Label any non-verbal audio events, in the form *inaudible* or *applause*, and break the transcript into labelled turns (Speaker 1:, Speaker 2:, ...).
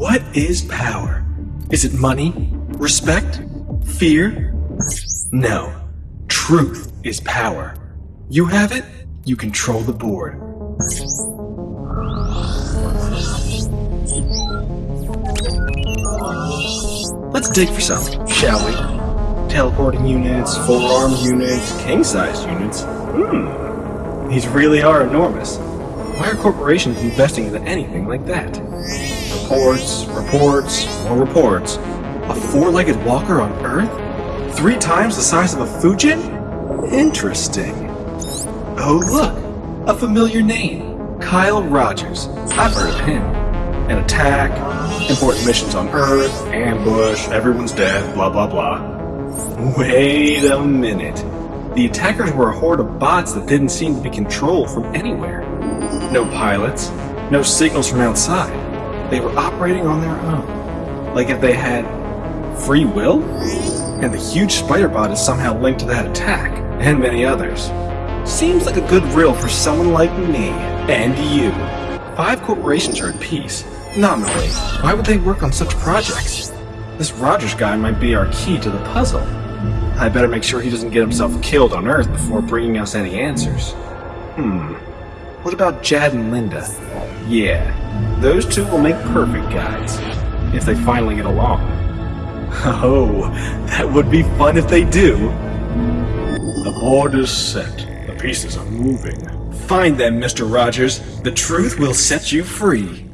Speaker 1: What is power? Is it money? Respect? Fear? No. Truth is power. You have it, you control the board. Let's dig for some, shall we? Teleporting units, forearm units, king-size units. Hmm. These really are enormous. Why are corporations investing into anything like that? Reports, reports, more reports. A four-legged walker on Earth? Three times the size of a Fujin? Interesting. Oh look, a familiar name. Kyle Rogers. I've heard of him. An attack, important missions on Earth, ambush, everyone's dead, blah blah blah. Wait a minute. The attackers were a horde of bots that didn't seem to be controlled from anywhere. No pilots, no signals from outside. They were operating on their own. Like if they had free will? And the huge spider bot is somehow linked to that attack, and many others. Seems like a good riddle for someone like me, and you. Five corporations are at peace. Nominally. Why would they work on such projects? This Rogers guy might be our key to the puzzle. I better make sure he doesn't get himself killed on Earth before bringing us any answers. Hmm. What about Jad and Linda? Yeah, those two will make perfect guides. If they finally get along. *laughs* Oh, that would be fun if they do.
Speaker 2: The board is set. The pieces are moving.
Speaker 1: Find them, Mr. Rogers. The truth will set you free.